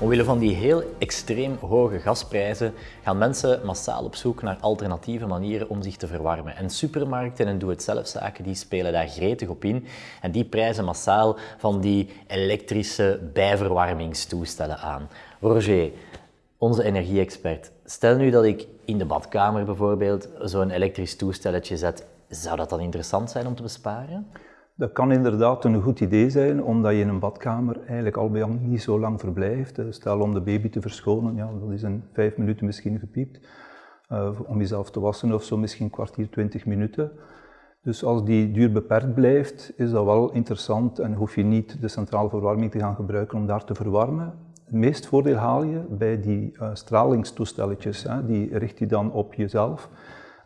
Omwille van die heel extreem hoge gasprijzen gaan mensen massaal op zoek naar alternatieve manieren om zich te verwarmen. En supermarkten en doe-het-zelfzaken die spelen daar gretig op in en die prijzen massaal van die elektrische bijverwarmingstoestellen aan. Roger, onze energie-expert, stel nu dat ik in de badkamer bijvoorbeeld zo'n elektrisch toestelletje zet, zou dat dan interessant zijn om te besparen? Dat kan inderdaad een goed idee zijn, omdat je in een badkamer eigenlijk al bij niet zo lang verblijft. Eh, stel om de baby te verschonen, ja, dat is in vijf minuten misschien gepiept. Uh, om jezelf te wassen of zo misschien een kwartier, twintig minuten. Dus als die duur beperkt blijft, is dat wel interessant en hoef je niet de centrale verwarming te gaan gebruiken om daar te verwarmen. Het meest voordeel haal je bij die uh, stralingstoestelletjes, hè, die richt je dan op jezelf.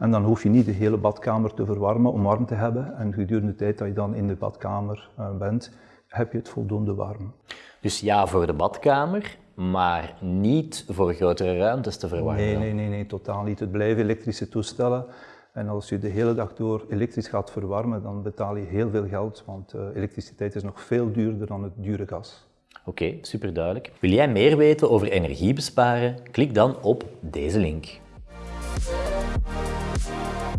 En dan hoef je niet de hele badkamer te verwarmen om warm te hebben. En gedurende de tijd dat je dan in de badkamer uh, bent, heb je het voldoende warm. Dus ja voor de badkamer, maar niet voor grotere ruimtes te verwarmen? Nee, nee, nee, nee totaal niet. Het blijven elektrische toestellen. En als je de hele dag door elektrisch gaat verwarmen, dan betaal je heel veel geld, want uh, elektriciteit is nog veel duurder dan het dure gas. Oké, okay, super duidelijk. Wil jij meer weten over energiebesparen? Klik dan op deze link. Música